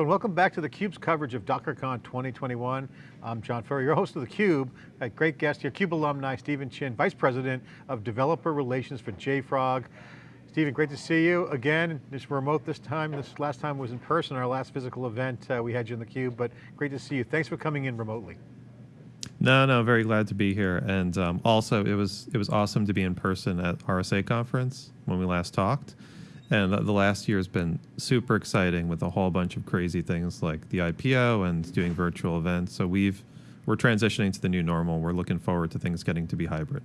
And welcome back to theCUBE's coverage of DockerCon 2021. I'm John Furrier, your host of theCUBE. A great guest here, CUBE alumni, Stephen Chin, Vice President of Developer Relations for JFrog. Stephen, great to see you again. Just remote this time. This last time was in person, our last physical event. Uh, we had you in theCUBE, but great to see you. Thanks for coming in remotely. No, no, very glad to be here. And um, also, it was it was awesome to be in person at RSA conference when we last talked. And the last year has been super exciting with a whole bunch of crazy things like the IPO and doing virtual events. So we've we're transitioning to the new normal. We're looking forward to things getting to be hybrid.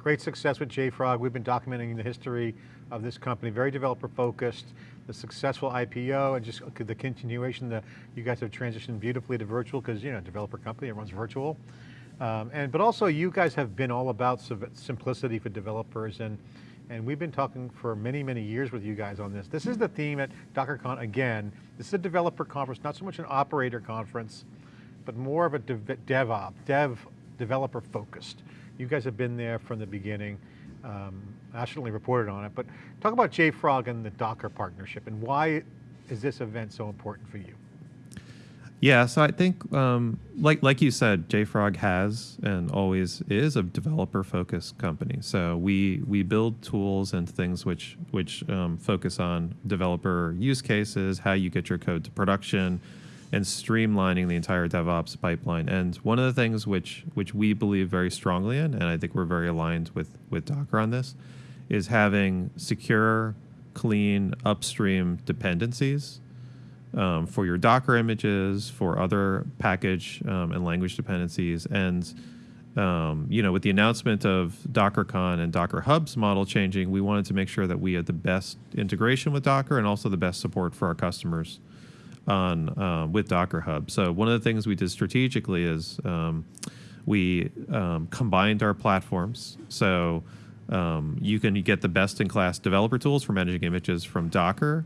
Great success with JFrog. We've been documenting the history of this company, very developer focused, the successful IPO and just the continuation that you guys have transitioned beautifully to virtual because you know, developer company, runs virtual. Um, and But also you guys have been all about simplicity for developers and and we've been talking for many, many years with you guys on this. This is the theme at DockerCon again. This is a developer conference, not so much an operator conference, but more of a dev, DevOps, dev, developer focused. You guys have been there from the beginning, um, nationally reported on it, but talk about JFrog and the Docker partnership and why is this event so important for you? Yeah, so I think, um, like like you said, JFrog has and always is a developer-focused company. So we we build tools and things which which um, focus on developer use cases, how you get your code to production, and streamlining the entire DevOps pipeline. And one of the things which which we believe very strongly in, and I think we're very aligned with with Docker on this, is having secure, clean upstream dependencies um, for your Docker images, for other package um, and language dependencies. And um, you know, with the announcement of DockerCon and Docker Hub's model changing, we wanted to make sure that we had the best integration with Docker and also the best support for our customers on uh, with Docker Hub. So one of the things we did strategically is um, we um, combined our platforms. So um, you can get the best in class developer tools for managing images from Docker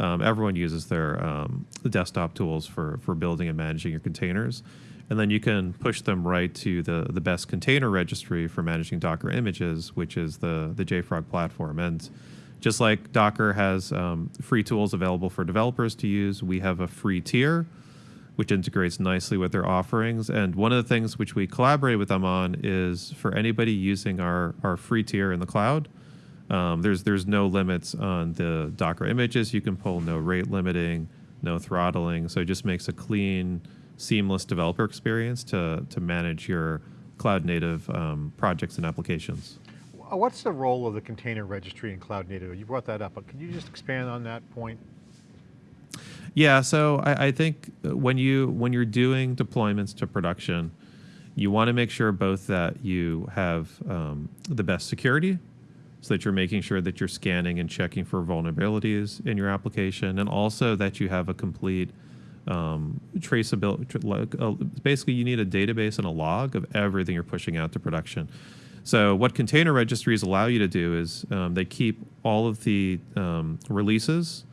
um, everyone uses their um, desktop tools for, for building and managing your containers. And then you can push them right to the, the best container registry for managing Docker images, which is the, the JFrog platform. And just like Docker has um, free tools available for developers to use, we have a free tier, which integrates nicely with their offerings. And one of the things which we collaborate with them on is for anybody using our, our free tier in the cloud, um, there's there's no limits on the Docker images you can pull, no rate limiting, no throttling. So it just makes a clean, seamless developer experience to to manage your cloud native um, projects and applications. What's the role of the container registry in cloud native? You brought that up, but can you just expand on that point? Yeah, so I, I think when you when you're doing deployments to production, you want to make sure both that you have um, the best security so that you're making sure that you're scanning and checking for vulnerabilities in your application, and also that you have a complete um, traceability. Basically, you need a database and a log of everything you're pushing out to production. So what container registries allow you to do is um, they keep all of the um, releases,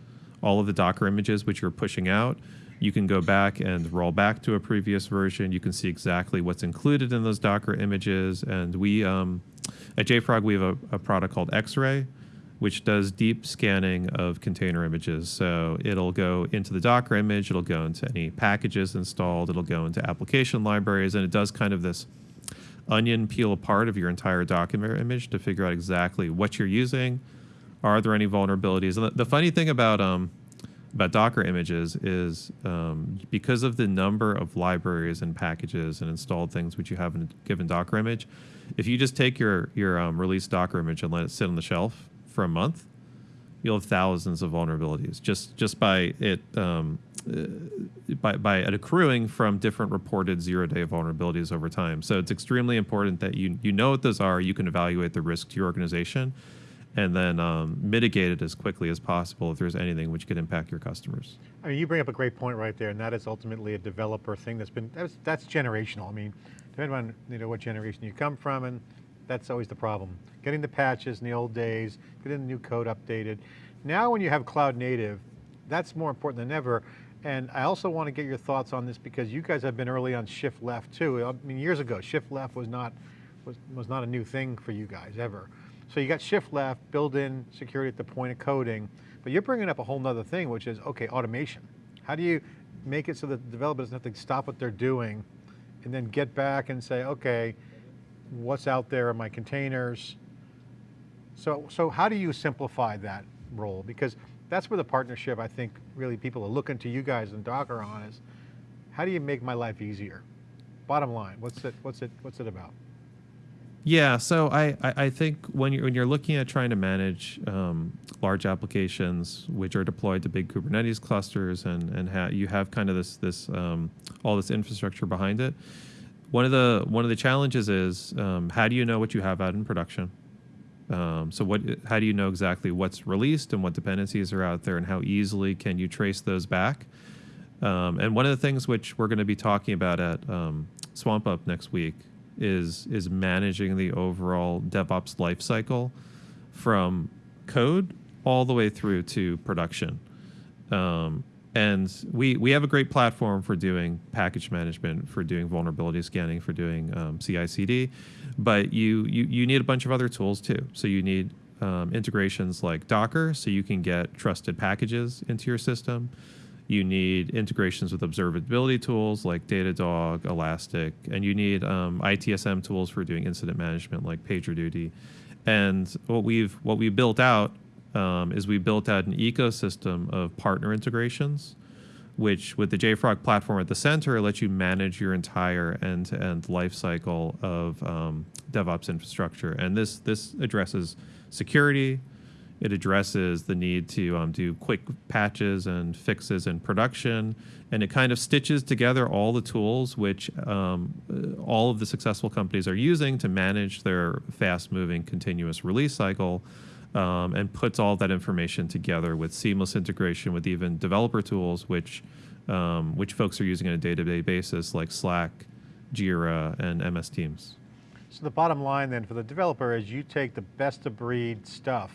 all of the Docker images which you're pushing out. You can go back and roll back to a previous version. You can see exactly what's included in those Docker images. And we, um, at JFrog, we have a, a product called Xray, which does deep scanning of container images. So it'll go into the Docker image, it'll go into any packages installed, it'll go into application libraries, and it does kind of this onion peel apart of your entire Docker image to figure out exactly what you're using. Are there any vulnerabilities? And the, the funny thing about um, about Docker images is um, because of the number of libraries and packages and installed things which you have in a given Docker image, if you just take your your um, released Docker image and let it sit on the shelf for a month, you'll have thousands of vulnerabilities just just by it um, uh, by by it accruing from different reported zero day vulnerabilities over time. So it's extremely important that you you know what those are. You can evaluate the risk to your organization, and then um, mitigate it as quickly as possible if there's anything which could impact your customers. I mean, you bring up a great point right there, and that is ultimately a developer thing that's been that's, that's generational. I mean depending on you know what generation you come from, and that's always the problem. Getting the patches in the old days, getting the new code updated. Now when you have cloud native, that's more important than ever. And I also want to get your thoughts on this because you guys have been early on shift left too. I mean, years ago, shift left was not, was, was not a new thing for you guys ever. So you got shift left, build-in security at the point of coding, but you're bringing up a whole nother thing, which is, okay, automation. How do you make it so that the developer doesn't have to stop what they're doing and then get back and say, okay, what's out there in my containers? So, so how do you simplify that role? Because that's where the partnership, I think, really people are looking to you guys and Docker on is, how do you make my life easier? Bottom line, what's it, what's it, what's it about? Yeah, so I, I, think when you're when you're looking at trying to manage um, large applications which are deployed to big Kubernetes clusters and and ha- you have kind of this this um, all this infrastructure behind it. One of the one of the challenges is um, how do you know what you have out in production? Um, so what how do you know exactly what's released and what dependencies are out there and how easily can you trace those back? Um, and one of the things which we're going to be talking about at um, SwampUp next week is is managing the overall DevOps lifecycle from code all the way through to production. Um, and we we have a great platform for doing package management, for doing vulnerability scanning, for doing um, CI/CD, but you, you you need a bunch of other tools too. So you need um, integrations like Docker, so you can get trusted packages into your system. You need integrations with observability tools like Datadog, Elastic, and you need um, ITSM tools for doing incident management like PagerDuty. And what we've what we built out um, is we built out an ecosystem of partner integrations, which with the JFrog platform at the center lets you manage your entire end-to-end life cycle of um, DevOps infrastructure. And this this addresses security, it addresses the need to um, do quick patches and fixes in production, and it kind of stitches together all the tools which um, uh, all of the successful companies are using to manage their fast-moving continuous release cycle, um, and puts all that information together with seamless integration with even developer tools, which um, which folks are using on a day-to-day basis, like Slack, Jira, and MS Teams. So the bottom line then for the developer is you take the best of breed stuff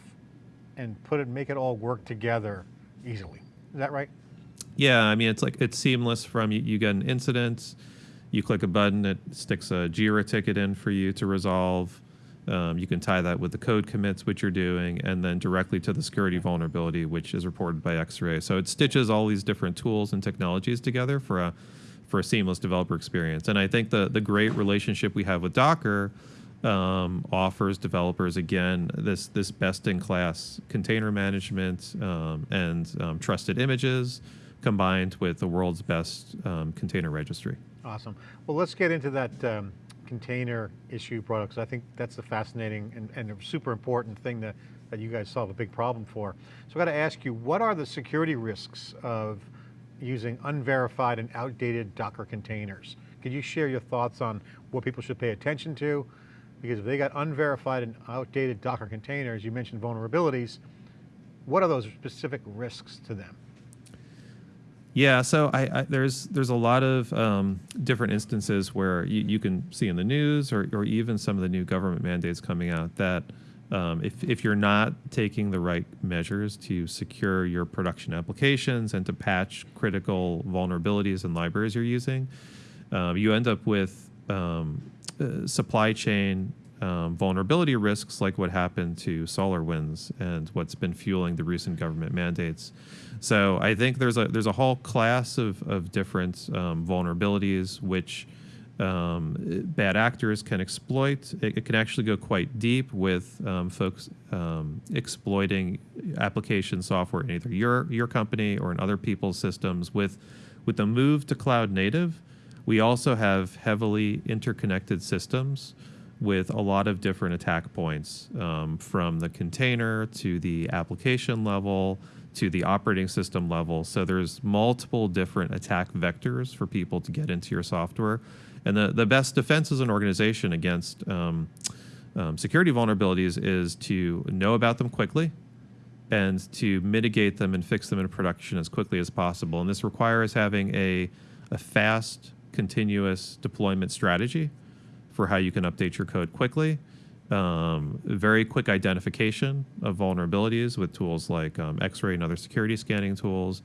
and put it, make it all work together easily. Is that right? Yeah, I mean, it's like it's seamless from you, you get an incident, you click a button, it sticks a Jira ticket in for you to resolve. Um, you can tie that with the code commits, which you're doing, and then directly to the security vulnerability, which is reported by Xray. So it stitches all these different tools and technologies together for a for a seamless developer experience. And I think the the great relationship we have with Docker um, offers developers again this this best in class container management um, and um, trusted images combined with the world's best um, container registry. Awesome. Well, let's get into that um, container issue brought because I think that's a fascinating and, and a super important thing that, that you guys solve a big problem for. So I got to ask you, what are the security risks of using unverified and outdated Docker containers? Could you share your thoughts on what people should pay attention to? Because if they got unverified and outdated Docker containers, you mentioned vulnerabilities, what are those specific risks to them? Yeah, so I, I, there's there's a lot of um, different instances where you, you can see in the news or, or even some of the new government mandates coming out that um, if, if you're not taking the right measures to secure your production applications and to patch critical vulnerabilities and libraries you're using, um, you end up with um, uh, supply chain um, vulnerability risks like what happened to SolarWinds and what's been fueling the recent government mandates. So I think there's a there's a whole class of, of different um, vulnerabilities which um, bad actors can exploit. It, it, can actually go quite deep with um, folks um, exploiting application software in either your your company or in other people's systems. With with the move to cloud native, we also have heavily interconnected systems with a lot of different attack points um, from the container to the application level to the operating system level. So there's multiple different attack vectors for people to get into your software. And the, the best defense as an organization against um, um, security vulnerabilities is to know about them quickly and to mitigate them and fix them in production as quickly as possible. And this requires having a, a fast, continuous deployment strategy for how you can update your code quickly. Um, very quick identification of vulnerabilities with tools like um, Xray and other security scanning tools.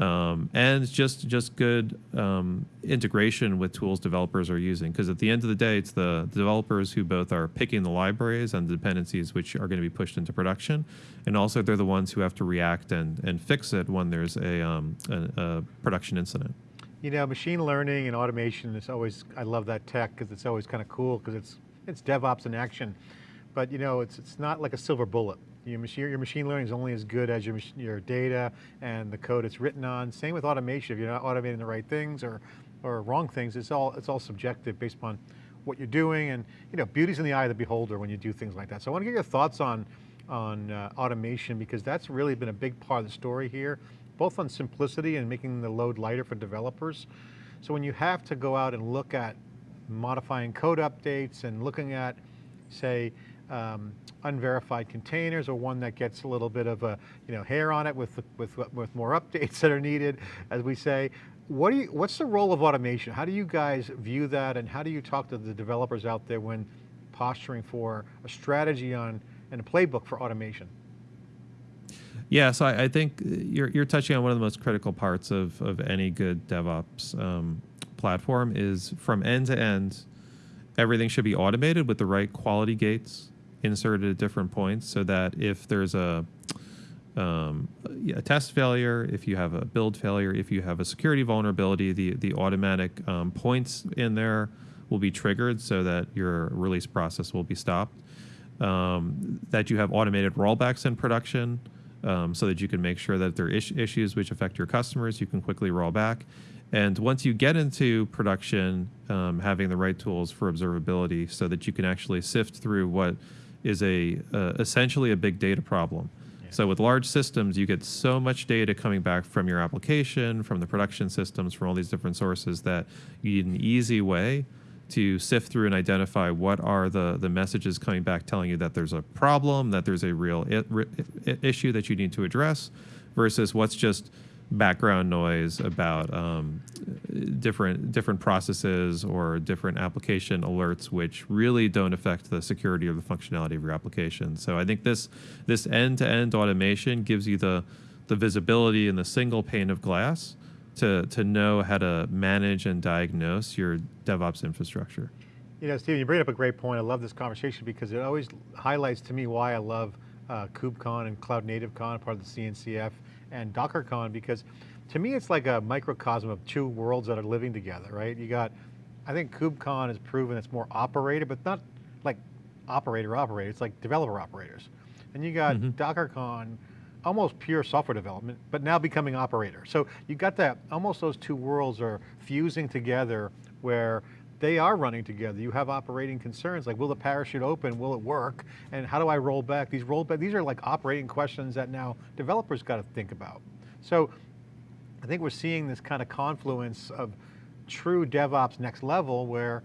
um, and just just good um, integration with tools developers are using. Because at the end of the day, it's the developers who both are picking the libraries and the dependencies which are going to be pushed into production, and also they're the ones who have to react and and fix it when there's a, um, a, a production incident. You know, machine learning and automation is always, I love that tech because it's always kind of cool because it's, it's DevOps in action. But you know, it's, it's not like a silver bullet. Your machine, your machine learning is only as good as your, your data and the code it's written on. Same with automation. If you're not automating the right things or, or wrong things, it's all, it's all subjective based upon what you're doing. And you know, beauty's in the eye of the beholder when you do things like that. So I want to get your thoughts on, on uh, automation because that's really been a big part of the story here both on simplicity and making the load lighter for developers. So when you have to go out and look at modifying code updates and looking at, say, um, unverified containers or one that gets a little bit of a you know hair on it with with with more updates that are needed, as we say. What do you, what's the role of automation? How do you guys view that, and how do you talk to the developers out there when posturing for a strategy on and a playbook for automation? Yeah, so I, I, think you're, you're touching on one of the most critical parts of, of any good DevOps um, platform is from end to end, everything should be automated with the right quality gates inserted at different points so that if there's a, um, a test failure, if you have a build failure, if you have a security vulnerability, the, the automatic um, points in there will be triggered so that your release process will be stopped. Um, that you have automated rollbacks in production, um, so that you can make sure that if there are is issues which affect your customers, you can quickly roll back. And once you get into production, um, having the right tools for observability so that you can actually sift through what is a uh, essentially a big data problem. Yeah. So with large systems, you get so much data coming back from your application, from the production systems, from all these different sources that you need an easy way to sift through and identify what are the, the messages coming back telling you that there's a problem, that there's a real issue that you need to address, versus what's just background noise about um, different different processes or different application alerts, which really don't affect the security or the functionality of your application. So I think this this end to end automation gives you the the visibility in the single pane of glass to, to know how to manage and diagnose your DevOps infrastructure. You know, Stephen, you bring up a great point. I love this conversation because it always highlights to me why I love uh, KubeCon and Cloud Native Con, part of the CNCF, and DockerCon, because to me it's like a microcosm of two worlds that are living together, right? You got, I think KubeCon has proven it's more operator, but not like operator operator, it's like developer operators. And you got mm -hmm. DockerCon, almost pure software development, but now becoming operator. So you got that, almost those two worlds are fusing together where they are running together. You have operating concerns like, will the parachute open? Will it work? And how do I roll back? These roll back, these are like operating questions that now developers got to think about. So I think we're seeing this kind of confluence of true DevOps next level where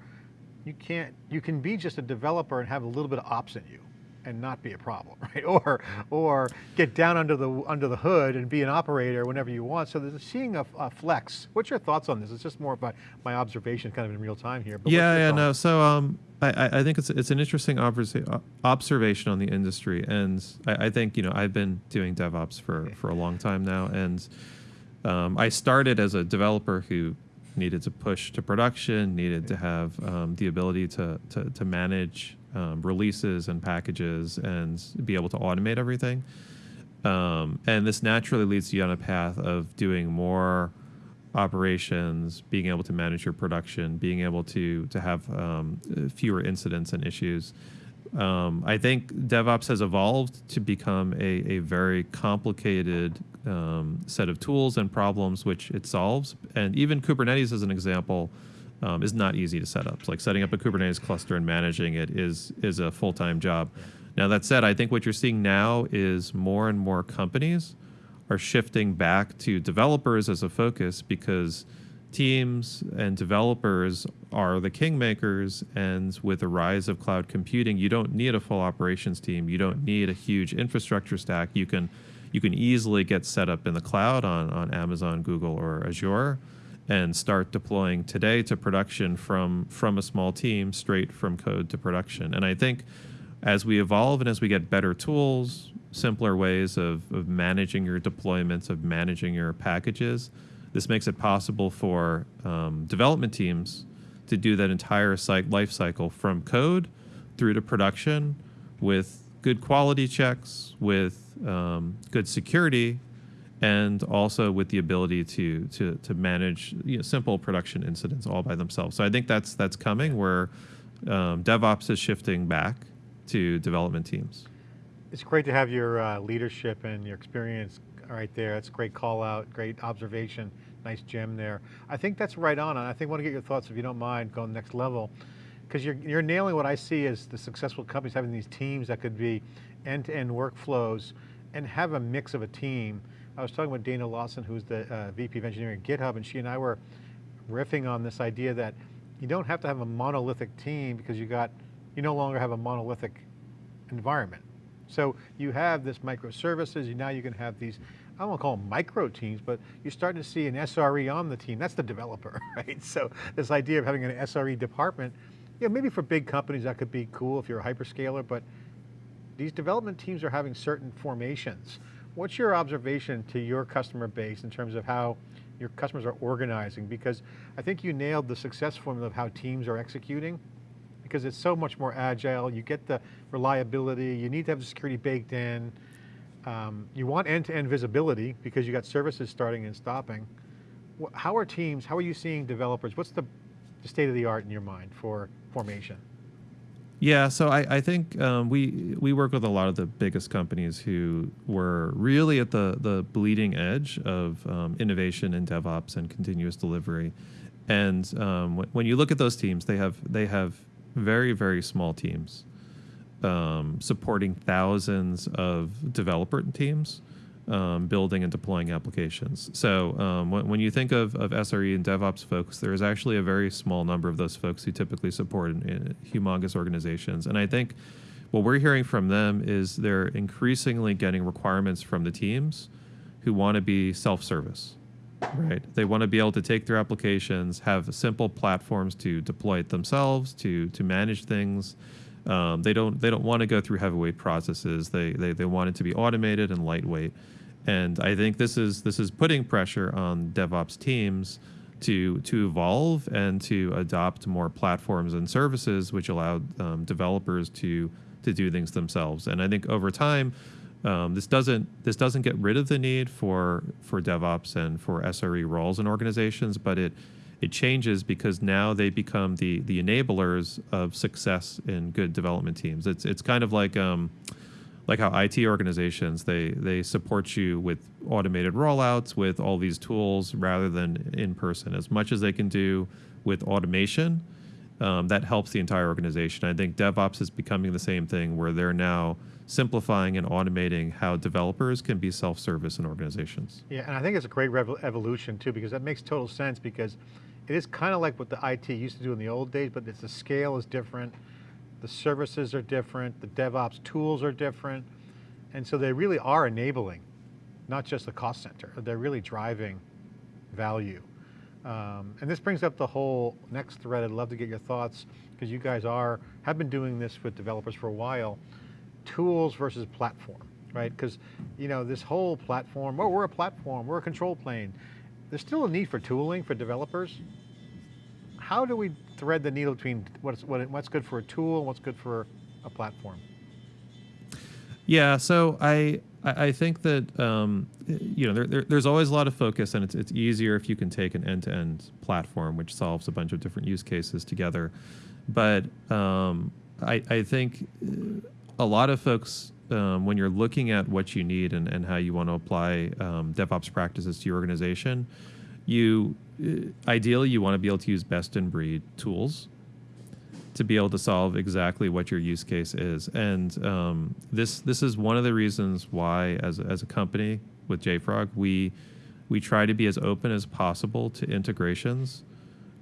you can't, you can be just a developer and have a little bit of ops in you and not be a problem, right? Or, or get down under the, under the hood and be an operator whenever you want. So there's seeing a, a flex. What's your thoughts on this? It's just more about my observation kind of in real time here. But yeah, yeah, no. So um, I, I think it's, it's an interesting observation on the industry. And I, I think, you know, I've been doing DevOps for, okay. for a long time now. And um, I started as a developer who needed to push to production, needed to have um, the ability to, to, to manage um, releases and packages and be able to automate everything. Um, and this naturally leads you on a path of doing more operations, being able to manage your production, being able to to have um, fewer incidents and issues. Um, I think DevOps has evolved to become a, a very complicated um, set of tools and problems which it solves. And even Kubernetes, as an example, um, is not easy to set up. like setting up a Kubernetes cluster and managing it is is a full time job. Yeah. Now that said, I think what you're seeing now is more and more companies are shifting back to developers as a focus because teams and developers are the kingmakers and with the rise of cloud computing you don't need a full operations team you don't need a huge infrastructure stack you can you can easily get set up in the cloud on, on amazon google or azure and start deploying today to production from from a small team straight from code to production. And I think as we evolve and as we get better tools, simpler ways of, of managing your deployments, of managing your packages. This makes it possible for um, development teams to do that entire site life cycle from code through to production with good quality checks, with um, good security, and also with the ability to to to manage you know, simple production incidents all by themselves. So I think that's that's coming where um, DevOps is shifting back to development teams. It's great to have your uh, leadership and your experience right there. That's a great call out, great observation, nice gem there. I think that's right on. I think I want to get your thoughts, if you don't mind, going next level. Because you're, you're nailing what I see as the successful companies having these teams that could be end-to-end -end workflows and have a mix of a team. I was talking with Dana Lawson, who's the uh, VP of Engineering at GitHub, and she and I were riffing on this idea that you don't have to have a monolithic team because you got, you no longer have a monolithic environment. So you have this microservices, and now you can have these, I don't want to call them micro teams, but you're starting to see an SRE on the team. That's the developer, right? So this idea of having an SRE department, yeah, maybe for big companies that could be cool if you're a hyperscaler, but these development teams are having certain formations. What's your observation to your customer base in terms of how your customers are organizing? Because I think you nailed the success formula of how teams are executing because it's so much more agile. You get the reliability, you need to have the security baked in. Um, you want end-to-end -end visibility because you got services starting and stopping. How are teams, how are you seeing developers? What's the, the state of the art in your mind for formation? Yeah, so I, I think um, we we work with a lot of the biggest companies who were really at the the bleeding edge of um, innovation and DevOps and continuous delivery. And um, when you look at those teams, they have they have very very small teams um, supporting thousands of developer teams um, building and deploying applications. So um, when, when, you think of, of SRE and DevOps folks, there is actually a very small number of those folks who typically support in, in humongous organizations. And I think what we're hearing from them is they're increasingly getting requirements from the teams who want to be self-service. Right. They want to be able to take their applications, have simple platforms to deploy it themselves, to to manage things. Um, they don't they don't want to go through heavyweight processes. They, they they want it to be automated and lightweight. And I think this is this is putting pressure on DevOps teams to to evolve and to adopt more platforms and services which allow um, developers to to do things themselves. And I think over time, um, this doesn't this doesn't get rid of the need for for DevOps and for SRE roles in organizations, but it it changes because now they become the the enablers of success in good development teams. It's it's kind of like um, like how IT organizations they they support you with automated rollouts with all these tools rather than in person. As much as they can do with automation, um, that helps the entire organization. I think DevOps is becoming the same thing where they're now simplifying and automating how developers can be self-service in organizations. Yeah, and I think it's a great evolution too because that makes total sense because it is kind of like what the IT used to do in the old days, but it's the scale is different the services are different, the DevOps tools are different, and so they really are enabling, not just the cost center, they're really driving value. Um, and this brings up the whole next thread, I'd love to get your thoughts, because you guys are, have been doing this with developers for a while, tools versus platform, right? Because you know this whole platform, oh, we're a platform, we're a control plane. There's still a need for tooling for developers, how do we thread the needle between what's, what, what's good for a tool and what's good for a platform? Yeah, so I I think that um, you know there, there, there's always a lot of focus, and it's it's easier if you can take an end-to-end platform which solves a bunch of different use cases together. But um, I I think a lot of folks um, when you're looking at what you need and, and how you want to apply um, DevOps practices to your organization, you uh, ideally you want to be able to use best in breed tools to be able to solve exactly what your use case is. And um, this this is one of the reasons why, as as a company with JFrog, we we try to be as open as possible to integrations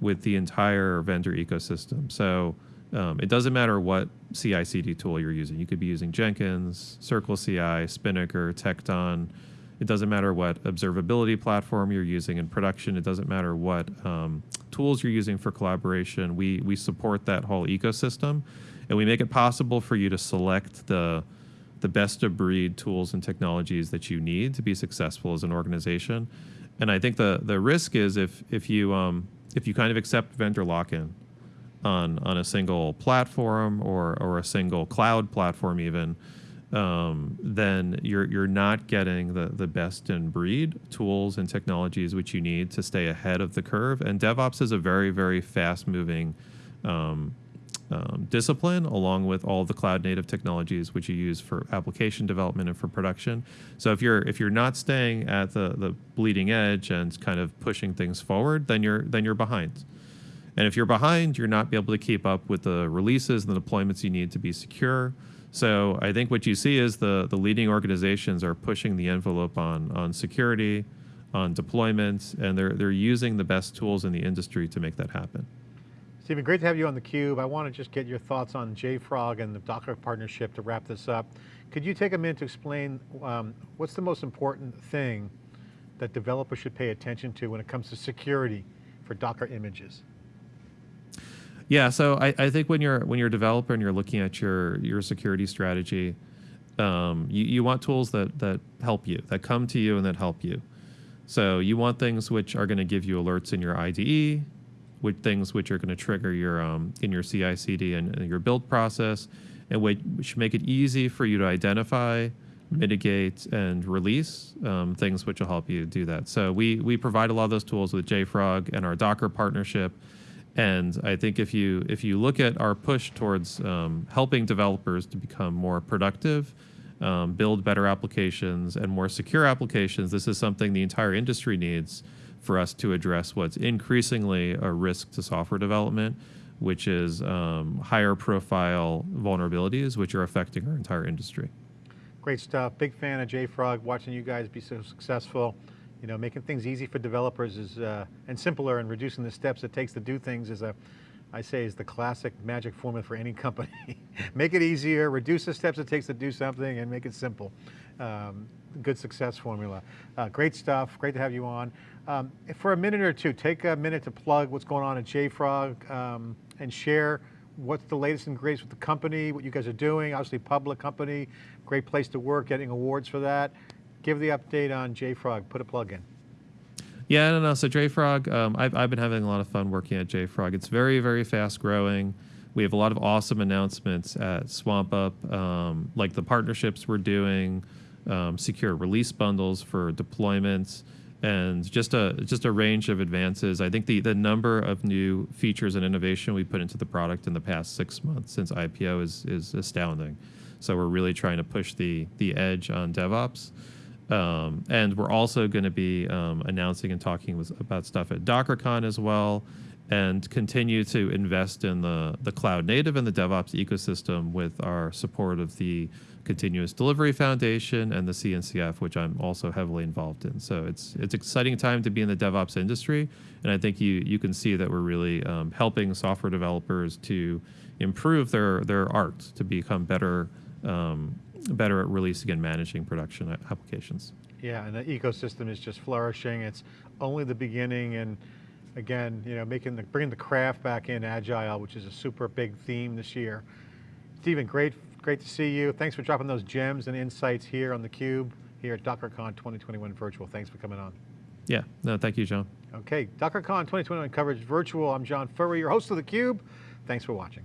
with the entire vendor ecosystem. So um, it doesn't matter what CI/CD tool you're using. You could be using Jenkins, CircleCI, Spinnaker, Tekton it doesn't matter what observability platform you're using in production. It doesn't matter what um, tools you're using for collaboration. We, we support that whole ecosystem and we make it possible for you to select the, the best of breed tools and technologies that you need to be successful as an organization. And I think the the risk is if if you um, if you kind of accept vendor lock-in on on a single platform or or a single cloud platform even, um, then you're you're not getting the the best in breed tools and technologies which you need to stay ahead of the curve. And DevOps is a very very fast moving um, um, discipline, along with all the cloud native technologies which you use for application development and for production. So if you're if you're not staying at the the bleeding edge and kind of pushing things forward, then you're then you're behind. And if you're behind, you're not be able to keep up with the releases and the deployments you need to be secure. So I think what you see is the the leading organizations are pushing the envelope on on security, on deployments, and they're they're using the best tools in the industry to make that happen. Stephen, great to have you on theCUBE. I want to just get your thoughts on JFrog and the Docker partnership to wrap this up. Could you take a minute to explain um, what's the most important thing that developers should pay attention to when it comes to security for Docker images? Yeah, so I, I think when you're when you're a developer and you're looking at your your security strategy, um, you, you want tools that that help you, that come to you and that help you. So you want things which are going to give you alerts in your IDE, with things which are going to trigger your um, in your CI/CD and, and your build process, and which make it easy for you to identify, mitigate, and release um, things which will help you do that. So we we provide a lot of those tools with JFrog and our Docker partnership. And I think if you if you look at our push towards um, helping developers to become more productive, um, build better applications and more secure applications, this is something the entire industry needs for us to address what's increasingly a risk to software development, which is um, higher profile vulnerabilities, which are affecting our entire industry. Great stuff. Big fan of JFrog. Watching you guys be so successful. You know, making things easy for developers is uh, and simpler, and reducing the steps it takes to do things is a, I say, is the classic magic formula for any company. make it easier, reduce the steps it takes to do something, and make it simple. Um, good success formula. Uh, great stuff. Great to have you on. Um, for a minute or two, take a minute to plug what's going on at JFrog um, and share what's the latest and greatest with the company, what you guys are doing, obviously public company, great place to work, getting awards for that. Give the update on JFrog, put a plug in. Yeah, no, no. So JFrog, um, I've, I've been having a lot of fun working at JFrog. It's very, very fast growing. We have a lot of awesome announcements at SwampUp, um, like the partnerships we're doing, um, secure release bundles for deployments, and just a just a range of advances. I think the the number of new features and innovation we put into the product in the past six months since IPO is is astounding. So we're really trying to push the the edge on DevOps. Um, and we're also going to be um, announcing and talking with, about stuff at DockerCon as well, and continue to invest in the the cloud native and the DevOps ecosystem with our support of the Continuous Delivery Foundation and the CNCF, which I'm also heavily involved in. So it's it's exciting time to be in the DevOps industry, and I think you you can see that we're really um, helping software developers to improve their their art to become better um, better at releasing and managing production uh, applications. Yeah, and the ecosystem is just flourishing. It's only the beginning, and again, you know, making the bringing the craft back in agile, which is a super big theme this year. Stephen, great Great to see you. Thanks for dropping those gems and insights here on theCUBE, here at DockerCon 2021 Virtual. Thanks for coming on. Yeah, no, thank you, John. Okay, DockerCon 2021 coverage virtual. I'm John Furrier, your host of theCUBE. Thanks for watching.